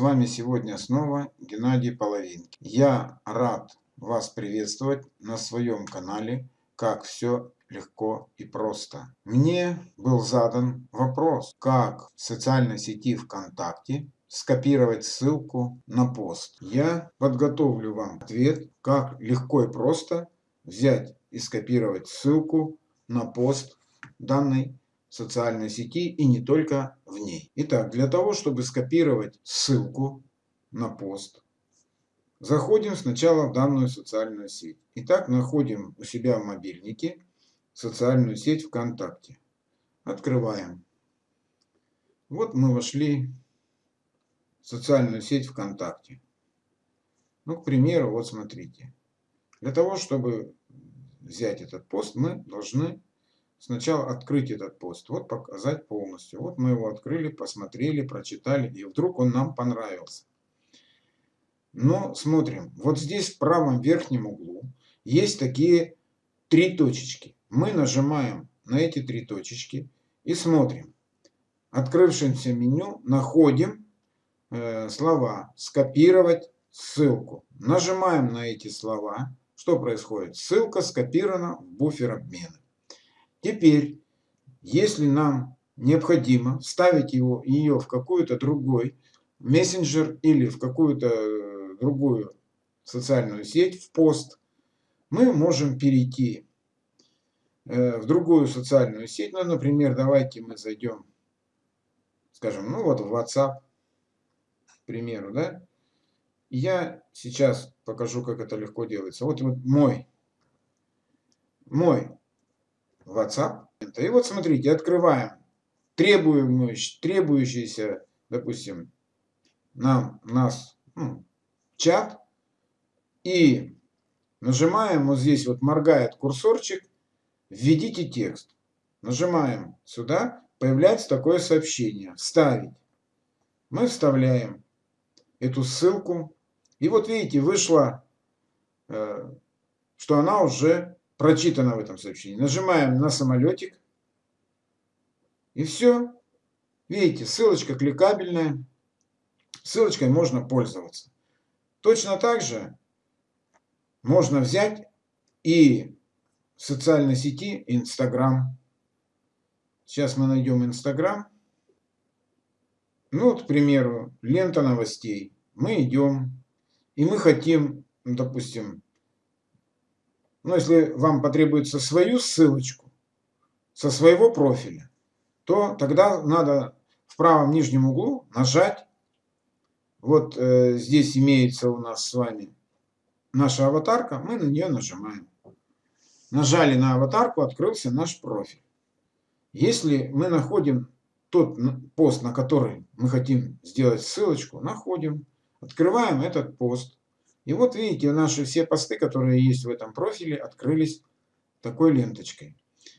вами сегодня снова Геннадий Половинки. Я рад вас приветствовать на своем канале «Как все легко и просто». Мне был задан вопрос, как в социальной сети ВКонтакте скопировать ссылку на пост. Я подготовлю вам ответ, как легко и просто взять и скопировать ссылку на пост данной социальной сети и не только в ней. Итак, для того, чтобы скопировать ссылку на пост, заходим сначала в данную социальную сеть. Итак, находим у себя в мобильнике социальную сеть ВКонтакте. Открываем. Вот мы вошли в социальную сеть ВКонтакте. Ну, к примеру, вот смотрите. Для того, чтобы взять этот пост, мы должны сначала открыть этот пост, вот показать полностью. Вот мы его открыли, посмотрели, прочитали, и вдруг он нам понравился. Но смотрим, вот здесь в правом верхнем углу есть такие три точечки. Мы нажимаем на эти три точечки и смотрим. Открывшемся меню находим э, слова «Скопировать ссылку». Нажимаем на эти слова. Что происходит? Ссылка скопирована в буфер обмена. Теперь, если нам необходимо вставить его, ее в какой-то другой мессенджер или в какую-то э, другую социальную сеть, в пост, мы можем перейти э, в другую социальную сеть. Ну, например, давайте мы зайдем, скажем, ну вот в WhatsApp, к примеру, да. Я сейчас покажу, как это легко делается. Вот, вот мой, мой WhatsApp. И вот смотрите, открываем требуемый, требующийся, допустим, нам, нас ну, чат. И нажимаем, вот здесь вот моргает курсорчик, введите текст. Нажимаем сюда, появляется такое сообщение, вставить. Мы вставляем эту ссылку. И вот видите, вышло, э, что она уже прочитано в этом сообщении. Нажимаем на самолетик. И все. Видите, ссылочка кликабельная. Ссылочкой можно пользоваться. Точно так же можно взять и в социальной сети Инстаграм. Сейчас мы найдем Инстаграм. Ну, вот, к примеру, лента новостей. Мы идем, и мы хотим, допустим, но если вам потребуется свою ссылочку со своего профиля, то тогда надо в правом нижнем углу нажать. Вот э, здесь имеется у нас с вами наша аватарка, мы на нее нажимаем. Нажали на аватарку, открылся наш профиль. Если мы находим тот пост, на который мы хотим сделать ссылочку, находим, открываем этот пост. И вот видите, наши все посты, которые есть в этом профиле, открылись такой ленточкой.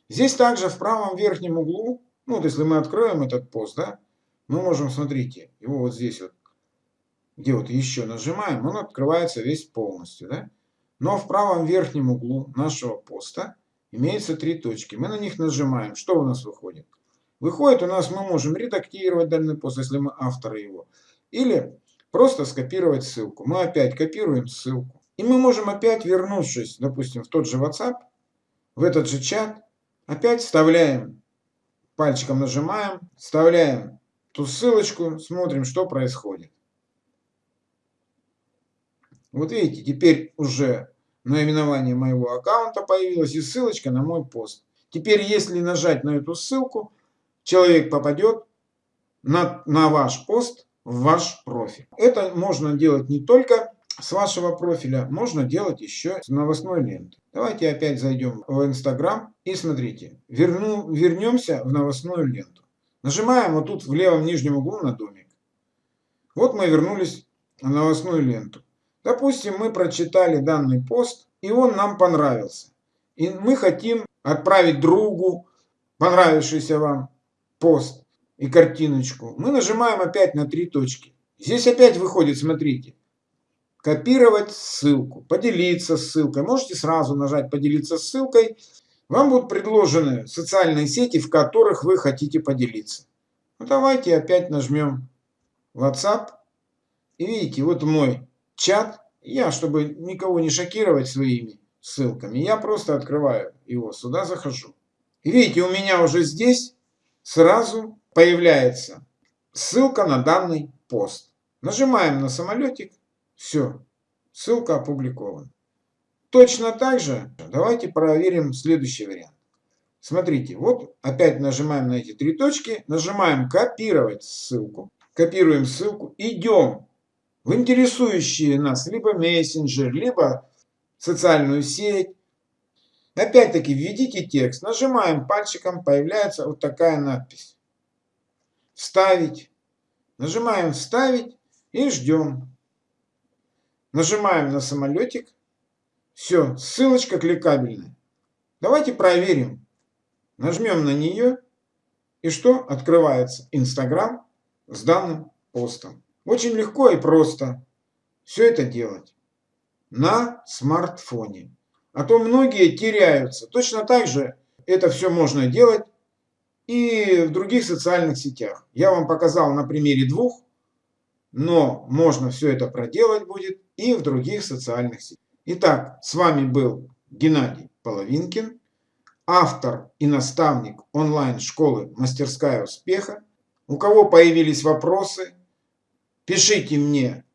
Здесь также в правом верхнем углу, ну вот если мы откроем этот пост, да, мы можем, смотрите, его вот здесь вот, где вот еще нажимаем, он открывается весь полностью, да. Но в правом верхнем углу нашего поста имеется три точки. Мы на них нажимаем. Что у нас выходит? Выходит у нас, мы можем редактировать данный пост, если мы авторы его. Или Просто скопировать ссылку. Мы опять копируем ссылку. И мы можем опять, вернувшись, допустим, в тот же WhatsApp, в этот же чат, опять вставляем, пальчиком нажимаем, вставляем ту ссылочку, смотрим, что происходит. Вот видите, теперь уже наименование моего аккаунта появилось и ссылочка на мой пост. Теперь, если нажать на эту ссылку, человек попадет на, на ваш пост в ваш профиль. Это можно делать не только с вашего профиля, можно делать еще с новостной ленты. Давайте опять зайдем в Инстаграм и смотрите, верну, вернемся в новостную ленту. Нажимаем вот тут в левом нижнем углу на домик. Вот мы вернулись в новостную ленту. Допустим, мы прочитали данный пост, и он нам понравился. И мы хотим отправить другу понравившийся вам пост и картиночку, мы нажимаем опять на три точки. Здесь опять выходит, смотрите, копировать ссылку, поделиться ссылкой. Можете сразу нажать поделиться ссылкой. Вам будут предложены социальные сети, в которых вы хотите поделиться. Ну, давайте опять нажмем WhatsApp. И видите, вот мой чат. Я, чтобы никого не шокировать своими ссылками, я просто открываю его, сюда захожу. И видите, у меня уже здесь сразу появляется ссылка на данный пост. Нажимаем на самолетик, все, ссылка опубликована. Точно так же давайте проверим следующий вариант. Смотрите, вот опять нажимаем на эти три точки, нажимаем копировать ссылку, копируем ссылку, идем в интересующие нас либо мессенджер, либо социальную сеть. Опять-таки введите текст, нажимаем пальчиком, появляется вот такая надпись. Вставить. Нажимаем вставить и ждем. Нажимаем на самолетик. Все, ссылочка кликабельная. Давайте проверим. Нажмем на нее. И что? Открывается Инстаграм с данным постом. Очень легко и просто все это делать на смартфоне. А то многие теряются. Точно так же это все можно делать и в других социальных сетях. Я вам показал на примере двух, но можно все это проделать будет и в других социальных сетях. Итак, с вами был Геннадий Половинкин, автор и наставник онлайн-школы «Мастерская успеха». У кого появились вопросы, пишите мне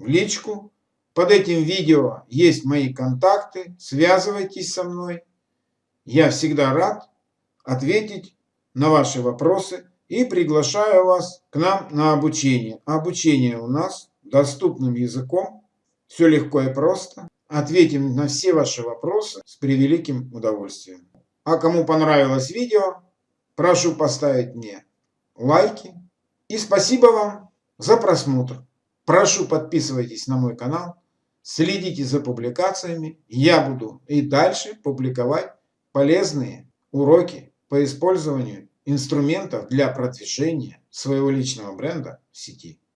в личку. Под этим видео есть мои контакты, связывайтесь со мной. Я всегда рад ответить на ваши вопросы и приглашаю вас к нам на обучение. Обучение у нас доступным языком, все легко и просто. Ответим на все ваши вопросы с превеликим удовольствием. А кому понравилось видео, прошу поставить мне лайки. И спасибо вам за просмотр. Прошу подписывайтесь на мой канал, следите за публикациями. Я буду и дальше публиковать полезные уроки по использованию инструментов для продвижения своего личного бренда в сети.